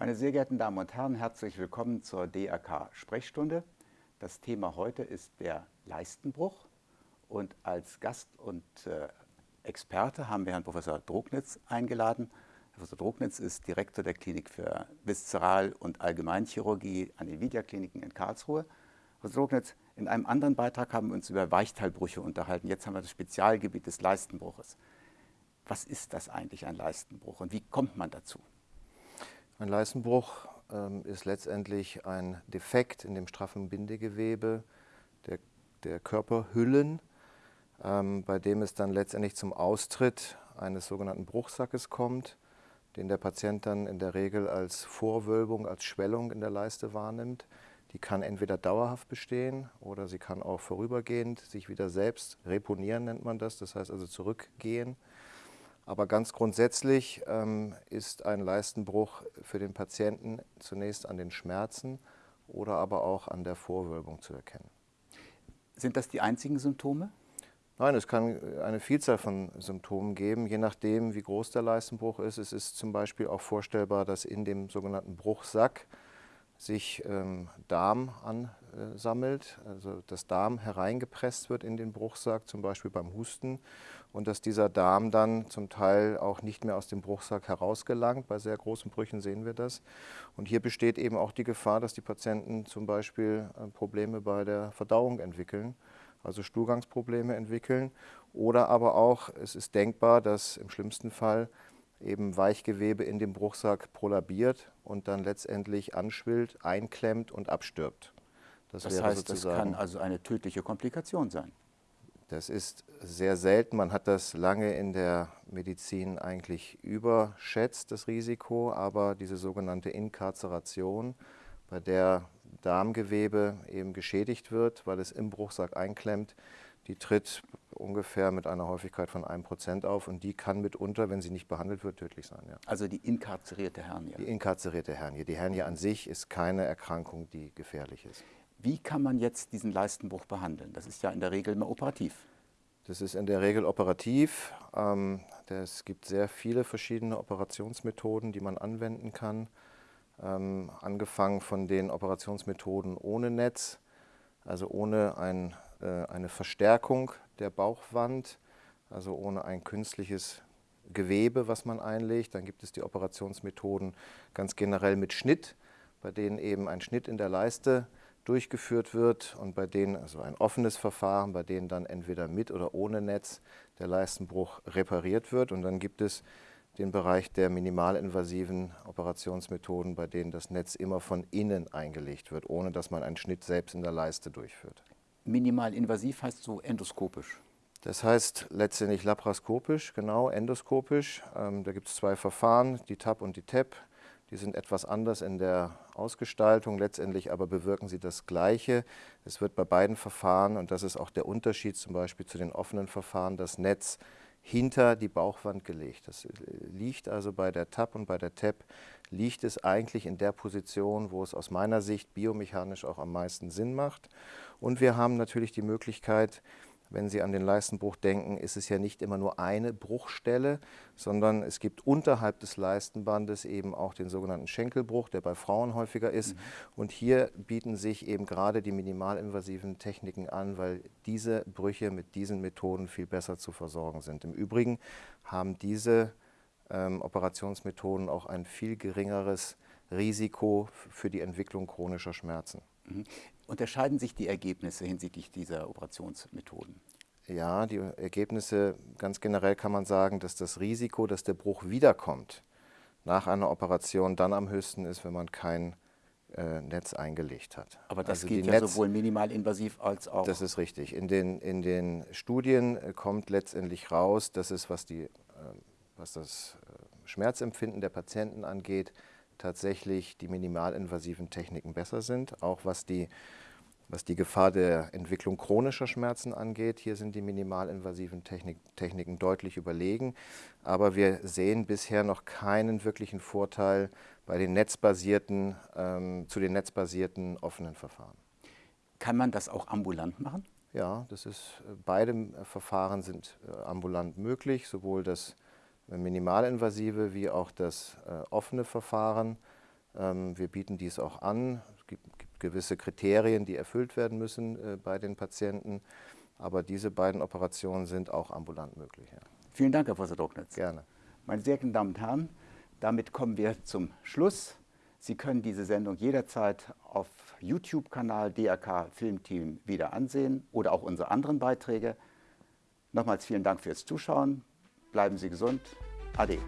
Meine sehr geehrten Damen und Herren, herzlich willkommen zur DRK Sprechstunde. Das Thema heute ist der Leistenbruch und als Gast und äh, Experte haben wir Herrn Professor Drognitz eingeladen. Professor Drognitz ist Direktor der Klinik für Viszeral- und Allgemeinchirurgie an den Vidya-Kliniken in Karlsruhe. Professor Drognitz, in einem anderen Beitrag haben wir uns über Weichteilbrüche unterhalten. Jetzt haben wir das Spezialgebiet des Leistenbruches. Was ist das eigentlich, ein Leistenbruch, und wie kommt man dazu? Ein Leistenbruch ähm, ist letztendlich ein Defekt in dem straffen Bindegewebe der, der Körperhüllen, ähm, bei dem es dann letztendlich zum Austritt eines sogenannten Bruchsackes kommt, den der Patient dann in der Regel als Vorwölbung, als Schwellung in der Leiste wahrnimmt. Die kann entweder dauerhaft bestehen oder sie kann auch vorübergehend sich wieder selbst reponieren, nennt man das, das heißt also zurückgehen. Aber ganz grundsätzlich ähm, ist ein Leistenbruch für den Patienten zunächst an den Schmerzen oder aber auch an der Vorwölbung zu erkennen. Sind das die einzigen Symptome? Nein, es kann eine Vielzahl von Symptomen geben, je nachdem, wie groß der Leistenbruch ist. Es ist zum Beispiel auch vorstellbar, dass in dem sogenannten Bruchsack sich ähm, Darm ansammelt, also das Darm hereingepresst wird in den Bruchsack, zum Beispiel beim Husten, und dass dieser Darm dann zum Teil auch nicht mehr aus dem Bruchsack herausgelangt. Bei sehr großen Brüchen sehen wir das. Und hier besteht eben auch die Gefahr, dass die Patienten zum Beispiel äh, Probleme bei der Verdauung entwickeln, also Stuhlgangsprobleme entwickeln. Oder aber auch, es ist denkbar, dass im schlimmsten Fall eben Weichgewebe in dem Bruchsack prolabiert und dann letztendlich anschwillt, einklemmt und abstirbt. Das, das heißt, das kann also eine tödliche Komplikation sein. Das ist sehr selten. Man hat das lange in der Medizin eigentlich überschätzt, das Risiko, aber diese sogenannte Inkarzeration, bei der Darmgewebe eben geschädigt wird, weil es im Bruchsack einklemmt, die tritt ungefähr mit einer Häufigkeit von 1% auf und die kann mitunter, wenn sie nicht behandelt wird, tödlich sein. Ja. Also die inkarzerierte Hernie? Die inkarzerierte Hernie. Die Hernie an sich ist keine Erkrankung, die gefährlich ist. Wie kann man jetzt diesen Leistenbruch behandeln? Das ist ja in der Regel immer operativ. Das ist in der Regel operativ. Ähm, es gibt sehr viele verschiedene Operationsmethoden, die man anwenden kann. Ähm, angefangen von den Operationsmethoden ohne Netz, also ohne ein eine Verstärkung der Bauchwand, also ohne ein künstliches Gewebe, was man einlegt. Dann gibt es die Operationsmethoden ganz generell mit Schnitt, bei denen eben ein Schnitt in der Leiste durchgeführt wird und bei denen, also ein offenes Verfahren, bei denen dann entweder mit oder ohne Netz der Leistenbruch repariert wird. Und dann gibt es den Bereich der minimalinvasiven Operationsmethoden, bei denen das Netz immer von innen eingelegt wird, ohne dass man einen Schnitt selbst in der Leiste durchführt. Minimal invasiv heißt so endoskopisch. Das heißt letztendlich laparoskopisch, genau, endoskopisch. Ähm, da gibt es zwei Verfahren, die TAP und die TEP. Die sind etwas anders in der Ausgestaltung, letztendlich aber bewirken sie das Gleiche. Es wird bei beiden Verfahren, und das ist auch der Unterschied zum Beispiel zu den offenen Verfahren, das Netz hinter die Bauchwand gelegt. Das liegt also bei der TAP und bei der TEP, liegt es eigentlich in der Position, wo es aus meiner Sicht biomechanisch auch am meisten Sinn macht. Und wir haben natürlich die Möglichkeit, wenn Sie an den Leistenbruch denken, ist es ja nicht immer nur eine Bruchstelle, sondern es gibt unterhalb des Leistenbandes eben auch den sogenannten Schenkelbruch, der bei Frauen häufiger ist. Mhm. Und hier bieten sich eben gerade die minimalinvasiven Techniken an, weil diese Brüche mit diesen Methoden viel besser zu versorgen sind. Im Übrigen haben diese ähm, Operationsmethoden auch ein viel geringeres Risiko für die Entwicklung chronischer Schmerzen. Mhm. Unterscheiden sich die Ergebnisse hinsichtlich dieser Operationsmethoden? Ja, die Ergebnisse, ganz generell kann man sagen, dass das Risiko, dass der Bruch wiederkommt nach einer Operation dann am höchsten ist, wenn man kein äh, Netz eingelegt hat. Aber das also geht ja Netz, sowohl minimalinvasiv als auch... Das ist richtig. In den, in den Studien äh, kommt letztendlich raus, dass es, was, die, äh, was das äh, Schmerzempfinden der Patienten angeht, tatsächlich die minimalinvasiven Techniken besser sind, auch was die, was die Gefahr der Entwicklung chronischer Schmerzen angeht. Hier sind die minimalinvasiven Technik, Techniken deutlich überlegen, aber wir sehen bisher noch keinen wirklichen Vorteil bei den netzbasierten, ähm, zu den netzbasierten offenen Verfahren. Kann man das auch ambulant machen? Ja, das ist, beide Verfahren sind äh, ambulant möglich, sowohl das minimalinvasive wie auch das äh, offene Verfahren. Ähm, wir bieten dies auch an. Es gibt, gibt gewisse Kriterien, die erfüllt werden müssen äh, bei den Patienten. Aber diese beiden Operationen sind auch ambulant möglich. Ja. Vielen Dank, Herr Professor Drucknitz. Gerne. Meine sehr geehrten Damen und Herren, damit kommen wir zum Schluss. Sie können diese Sendung jederzeit auf YouTube-Kanal DRK Filmteam wieder ansehen oder auch unsere anderen Beiträge. Nochmals vielen Dank fürs Zuschauen. Bleiben Sie gesund. Ade.